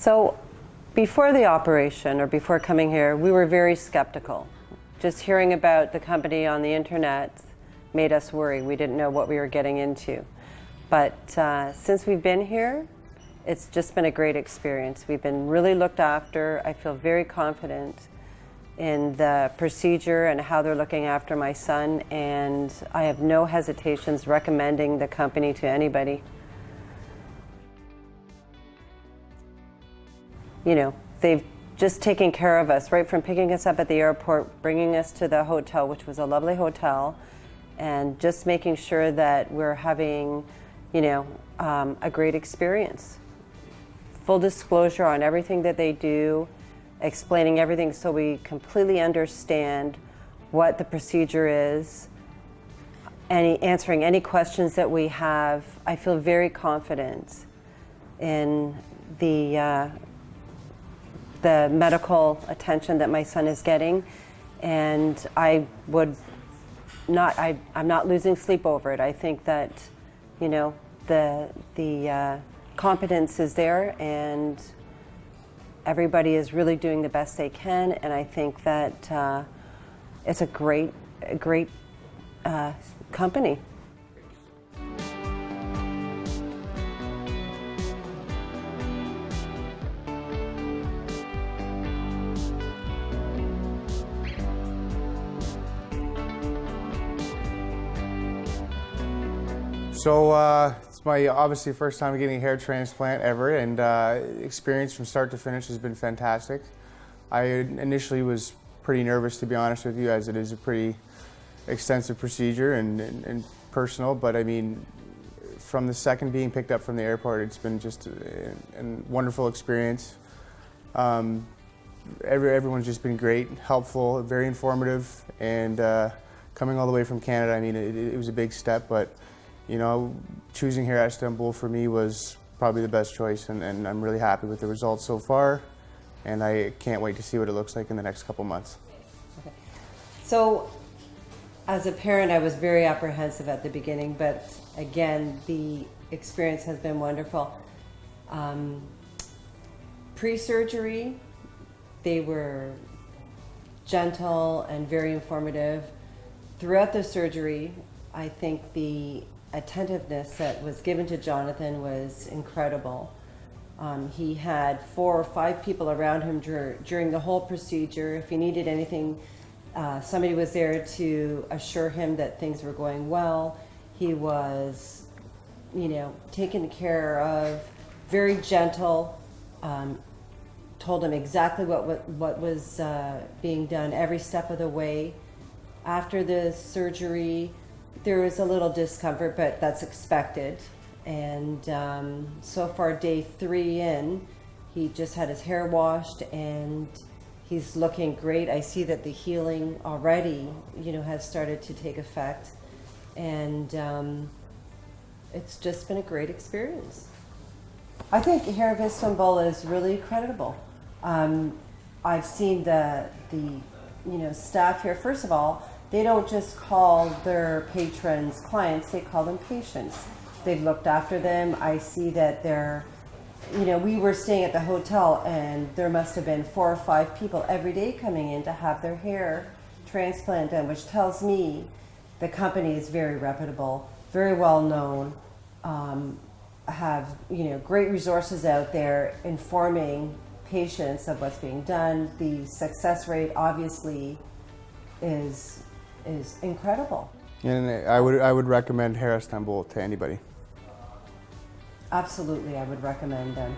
So before the operation or before coming here, we were very skeptical. Just hearing about the company on the internet made us worry. We didn't know what we were getting into. But uh, since we've been here, it's just been a great experience. We've been really looked after. I feel very confident in the procedure and how they're looking after my son, and I have no hesitations recommending the company to anybody. You know, they've just taken care of us right from picking us up at the airport, bringing us to the hotel, which was a lovely hotel, and just making sure that we're having, you know, um, a great experience. Full disclosure on everything that they do, explaining everything so we completely understand what the procedure is, any, answering any questions that we have. I feel very confident in the, uh, the medical attention that my son is getting. And I would not, I, I'm not losing sleep over it. I think that, you know, the, the uh, competence is there and everybody is really doing the best they can. And I think that uh, it's a great, a great uh, company. So uh, it's my obviously first time getting a hair transplant ever, and uh, experience from start to finish has been fantastic. I initially was pretty nervous, to be honest with you, as it is a pretty extensive procedure and, and, and personal. But I mean, from the second being picked up from the airport, it's been just a, a wonderful experience. Um, every, everyone's just been great, helpful, very informative, and uh, coming all the way from Canada, I mean, it, it was a big step, but you know, choosing here at Istanbul for me was probably the best choice, and, and, I'm really happy with the results so far, and I can't wait to see what it looks like in the next couple months. Okay. So, as a parent, I was very apprehensive at the beginning, but again, the experience has been wonderful. Um, Pre-surgery, they were gentle and very informative. Throughout the surgery, I think the attentiveness that was given to Jonathan was incredible. Um, he had four or five people around him dur during the whole procedure. If he needed anything, uh, somebody was there to assure him that things were going well. He was, you know, taken care of, very gentle, um, told him exactly what, what, what was uh, being done every step of the way. After the surgery, there was a little discomfort, but that's expected. And um, so far, day three in, he just had his hair washed and he's looking great. I see that the healing already, you know, has started to take effect. And um, it's just been a great experience. I think Hair of Istanbul is really credible. Um, I've seen the, the, you know, staff here. First of all, they don't just call their patrons clients, they call them patients. They've looked after them. I see that they're, you know, we were staying at the hotel and there must have been four or five people every day coming in to have their hair transplant done, which tells me the company is very reputable, very well known, um, have, you know, great resources out there informing patients of what's being done. The success rate obviously is is incredible. And I would, I would recommend Hair Istanbul to anybody. Absolutely, I would recommend them.